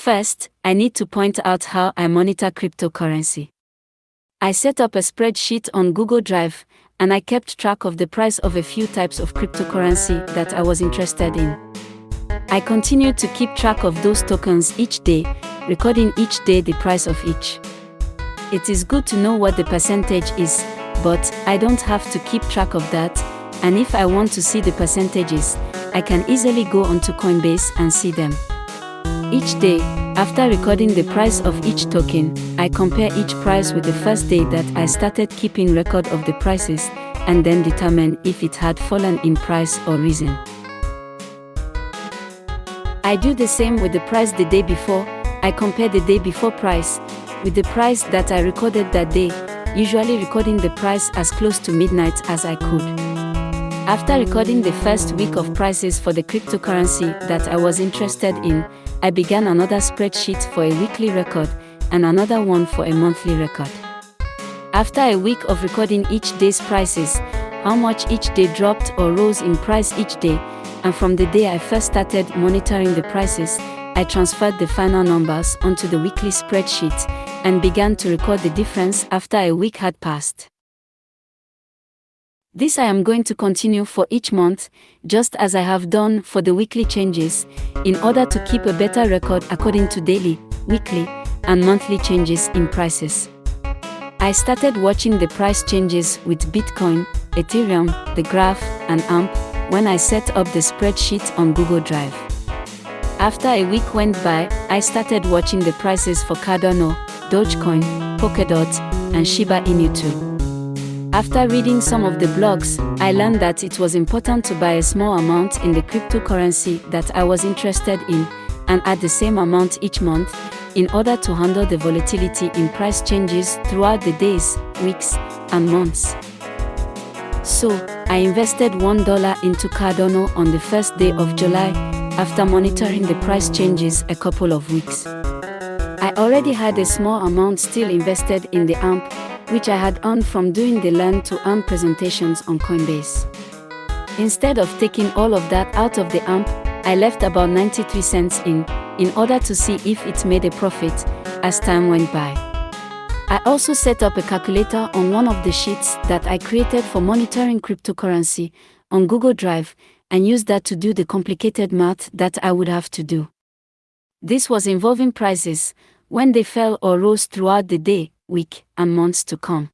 First, I need to point out how I monitor cryptocurrency. I set up a spreadsheet on Google Drive, and I kept track of the price of a few types of cryptocurrency that I was interested in. I continued to keep track of those tokens each day, recording each day the price of each. It is good to know what the percentage is, but I don't have to keep track of that, and if I want to see the percentages, I can easily go onto Coinbase and see them. Each day, after recording the price of each token, I compare each price with the first day that I started keeping record of the prices, and then determine if it had fallen in price or risen. I do the same with the price the day before, I compare the day before price with the price that I recorded that day, usually recording the price as close to midnight as I could. After recording the first week of prices for the cryptocurrency that I was interested in, I began another spreadsheet for a weekly record and another one for a monthly record. After a week of recording each day's prices, how much each day dropped or rose in price each day, and from the day I first started monitoring the prices, I transferred the final numbers onto the weekly spreadsheet and began to record the difference after a week had passed. This I am going to continue for each month, just as I have done for the weekly changes, in order to keep a better record according to daily, weekly, and monthly changes in prices. I started watching the price changes with Bitcoin, Ethereum, the Graph, and AMP when I set up the spreadsheet on Google Drive. After a week went by, I started watching the prices for Cardano, Dogecoin, Polkadot, and Shiba Inu too. After reading some of the blogs, I learned that it was important to buy a small amount in the cryptocurrency that I was interested in, and add the same amount each month, in order to handle the volatility in price changes throughout the days, weeks, and months. So, I invested $1 into Cardano on the first day of July, after monitoring the price changes a couple of weeks. I already had a small amount still invested in the AMP, which I had earned from doing the Learn to Earn presentations on Coinbase. Instead of taking all of that out of the AMP, I left about 93 cents in, in order to see if it made a profit, as time went by. I also set up a calculator on one of the sheets that I created for monitoring cryptocurrency on Google Drive and used that to do the complicated math that I would have to do. This was involving prices, when they fell or rose throughout the day, week, and months to come.